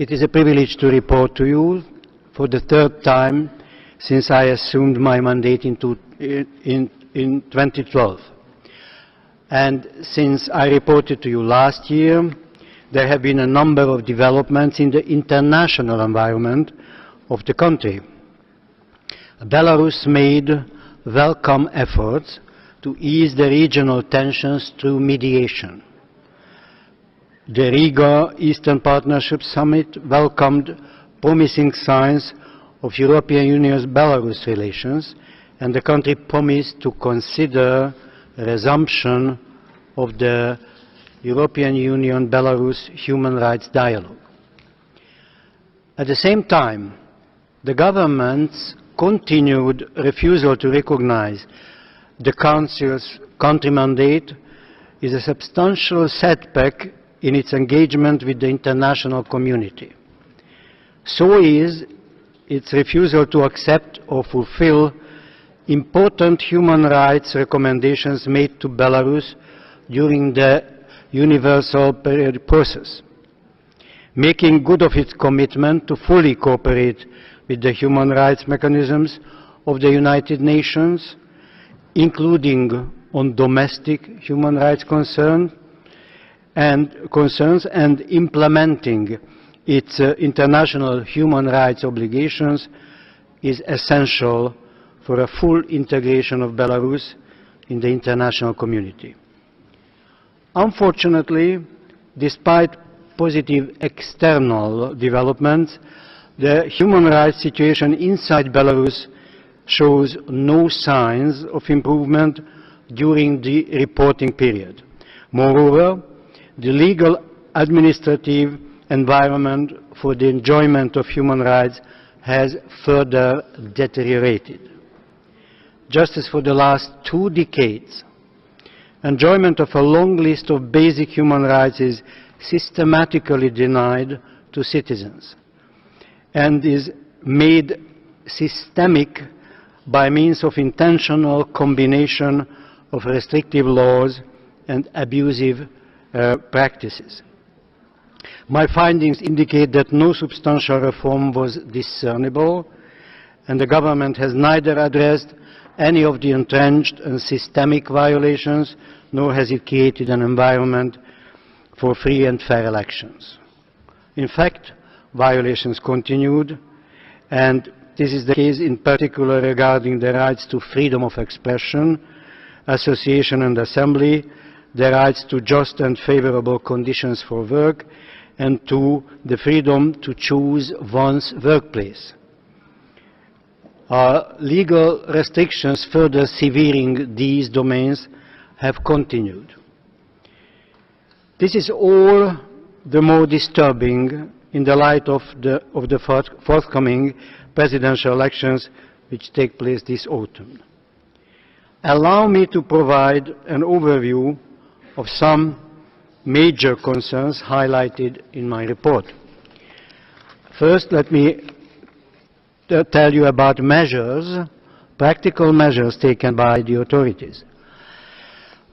it is a privilege to report to you for the third time since I assumed my mandate in, two, in, in 2012. And since I reported to you last year, there have been a number of developments in the international environment of the country. Belarus made welcome efforts to ease the regional tensions through mediation. The Riga Eastern Partnership Summit welcomed promising signs of European Union's Belarus relations and the country promised to consider resumption of the European Union-Belarus human rights dialogue. At the same time, the government's continued refusal to recognize the Council's country mandate is a substantial setback in its engagement with the international community. So is its refusal to accept or fulfill important human rights recommendations made to Belarus during the universal process, making good of its commitment to fully cooperate with the human rights mechanisms of the United Nations, including on domestic human rights concern and concerns and implementing its uh, international human rights obligations is essential for a full integration of Belarus in the international community. Unfortunately, despite positive external developments, the human rights situation inside Belarus shows no signs of improvement during the reporting period. Moreover, the legal, administrative environment for the enjoyment of human rights has further deteriorated. Just as for the last two decades, enjoyment of a long list of basic human rights is systematically denied to citizens and is made systemic by means of intentional combination of restrictive laws and abusive Uh, practices. My findings indicate that no substantial reform was discernible and the government has neither addressed any of the entrenched and systemic violations nor has it created an environment for free and fair elections. In fact, violations continued and this is the case in particular regarding the rights to freedom of expression, association and assembly, the rights to just and favorable conditions for work, and to the freedom to choose one's workplace. Uh, legal restrictions further severing these domains have continued. This is all the more disturbing in the light of the, of the forthcoming presidential elections which take place this autumn. Allow me to provide an overview of some major concerns highlighted in my report. First, let me tell you about measures, practical measures taken by the authorities.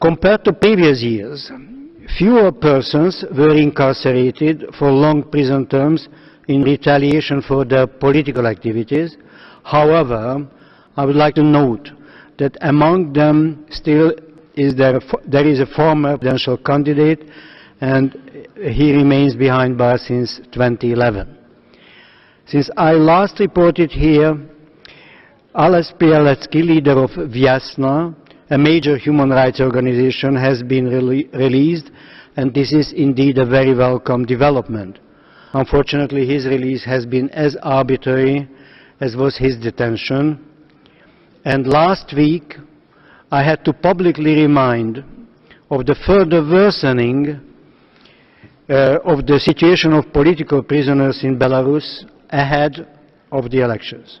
Compared to previous years, fewer persons were incarcerated for long prison terms in retaliation for their political activities. However, I would like to note that among them still is there, there is a former presidential candidate and he remains behind bars since 2011. Since I last reported here, Ales Bialiatski, leader of Vyasna, a major human rights organization, has been released and this is indeed a very welcome development. Unfortunately, his release has been as arbitrary as was his detention. And last week, I had to publicly remind of the further worsening uh, of the situation of political prisoners in Belarus ahead of the elections.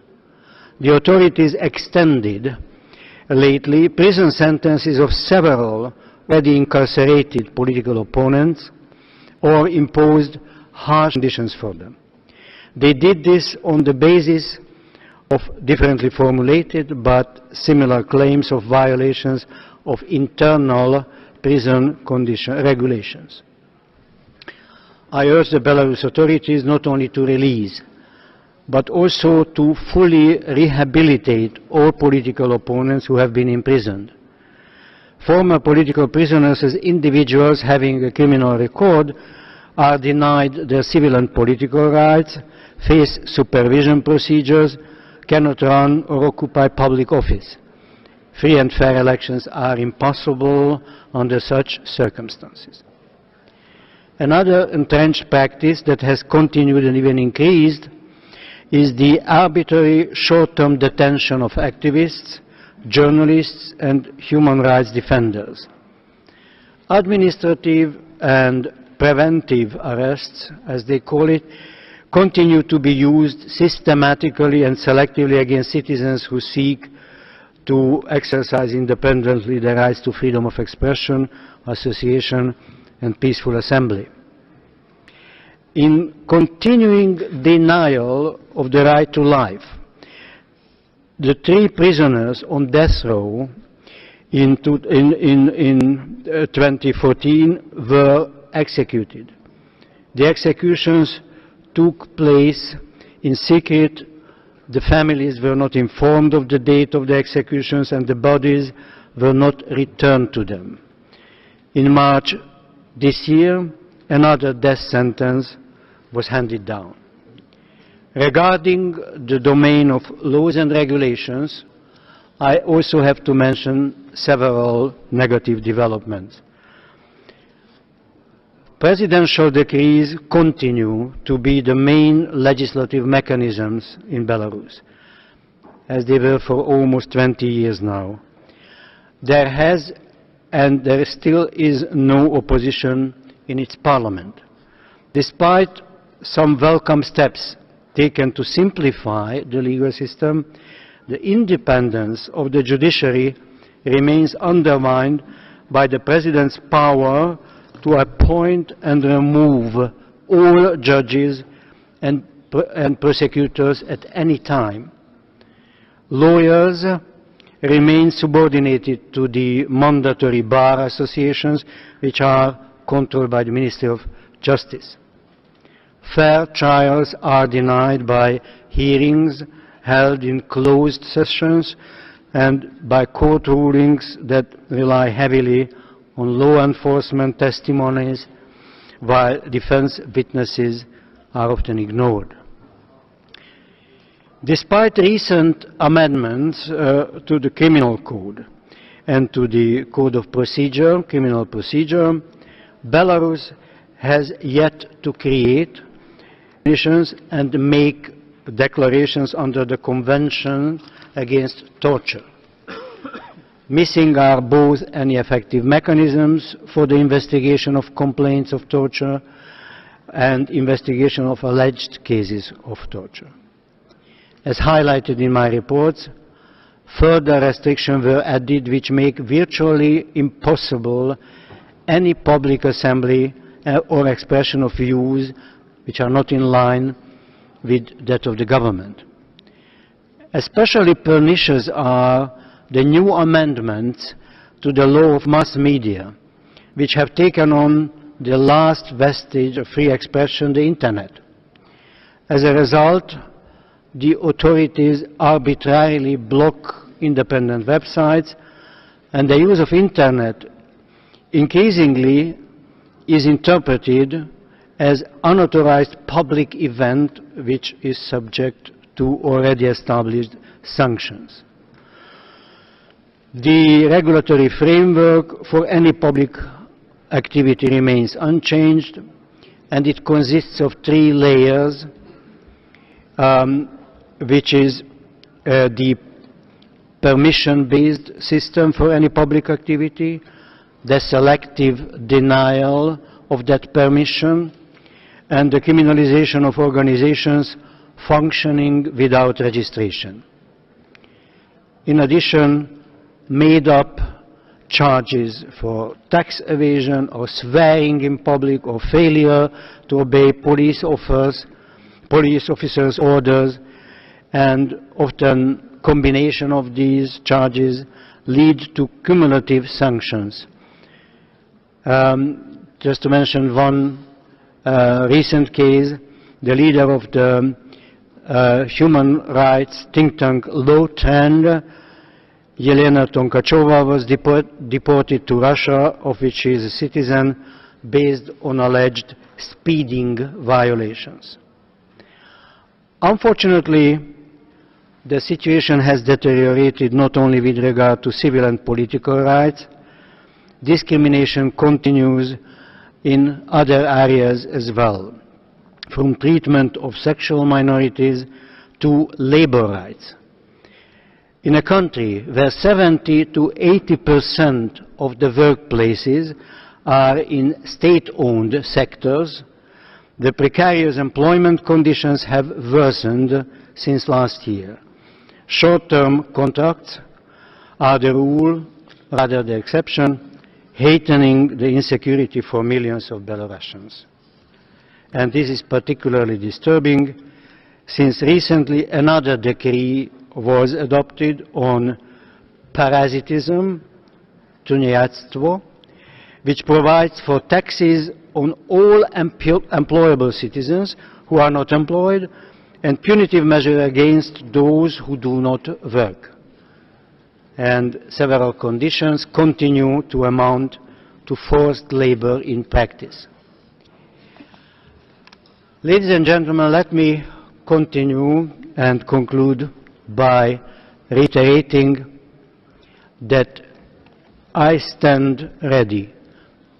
The authorities extended lately prison sentences of several already incarcerated political opponents or imposed harsh conditions for them. They did this on the basis of differently formulated but similar claims of violations of internal prison condition regulations. I urge the Belarus authorities not only to release, but also to fully rehabilitate all political opponents who have been imprisoned. Former political prisoners as individuals having a criminal record are denied their civil and political rights, face supervision procedures, cannot run or occupy public office. Free and fair elections are impossible under such circumstances. Another entrenched practice that has continued and even increased is the arbitrary short-term detention of activists, journalists and human rights defenders. Administrative and preventive arrests, as they call it, continue to be used systematically and selectively against citizens who seek to exercise independently their rights to freedom of expression, association and peaceful assembly. In continuing denial of the right to life, the three prisoners on death row in, in, in, in uh, 2014 were executed. The executions took place in secret. The families were not informed of the date of the executions and the bodies were not returned to them. In March this year, another death sentence was handed down. Regarding the domain of laws and regulations, I also have to mention several negative developments. Presidential decrees continue to be the main legislative mechanisms in Belarus, as they were for almost 20 years now. There has and there still is no opposition in its parliament. Despite some welcome steps taken to simplify the legal system, the independence of the judiciary remains undermined by the President's power to appoint and remove all judges and, and prosecutors at any time. Lawyers remain subordinated to the mandatory bar associations which are controlled by the Ministry of Justice. Fair trials are denied by hearings held in closed sessions and by court rulings that rely heavily on law enforcement testimonies, while defense witnesses are often ignored. Despite recent amendments uh, to the criminal code and to the code of procedure, criminal procedure, Belarus has yet to create conditions and make declarations under the Convention against Torture. Missing are both any effective mechanisms for the investigation of complaints of torture and investigation of alleged cases of torture. As highlighted in my reports, further restrictions were added which make virtually impossible any public assembly uh, or expression of views which are not in line with that of the government. Especially pernicious are the new amendments to the law of mass media, which have taken on the last vestige of free expression, the Internet. As a result, the authorities arbitrarily block independent websites and the use of Internet increasingly is interpreted as unauthorized public event which is subject to already established sanctions. The regulatory framework for any public activity remains unchanged and it consists of three layers um, which is uh, the permission-based system for any public activity, the selective denial of that permission, and the criminalization of organizations functioning without registration. In addition, made up charges for tax evasion or swearing in public or failure to obey police police officers' orders, and often combination of these charges lead to cumulative sanctions. Um, just to mention one uh, recent case, the leader of the uh, human rights think tank Lawtrend, Yelena Tonkachova was deport deported to Russia, of which she is a citizen, based on alleged speeding violations. Unfortunately, the situation has deteriorated not only with regard to civil and political rights, discrimination continues in other areas as well, from treatment of sexual minorities to labor rights. In a country where 70 to 80 percent of the workplaces are in state-owned sectors, the precarious employment conditions have worsened since last year. Short-term contracts are the rule, rather the exception, heightening the insecurity for millions of Belarusians. And this is particularly disturbing since recently another decree was adopted on parasitism, tuniatstvo, which provides for taxes on all employable citizens who are not employed and punitive measures against those who do not work. And several conditions continue to amount to forced labor in practice. Ladies and gentlemen, let me continue and conclude by reiterating that I stand ready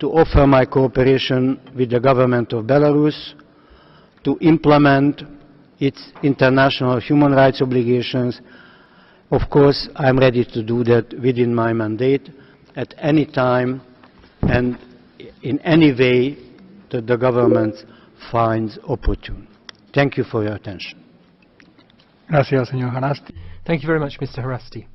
to offer my cooperation with the government of Belarus to implement its international human rights obligations. Of course, I am ready to do that within my mandate at any time and in any way that the government finds opportune. Thank you for your attention. Gracias, señor Haraszti. Thank you very much, Mr. Haraszti.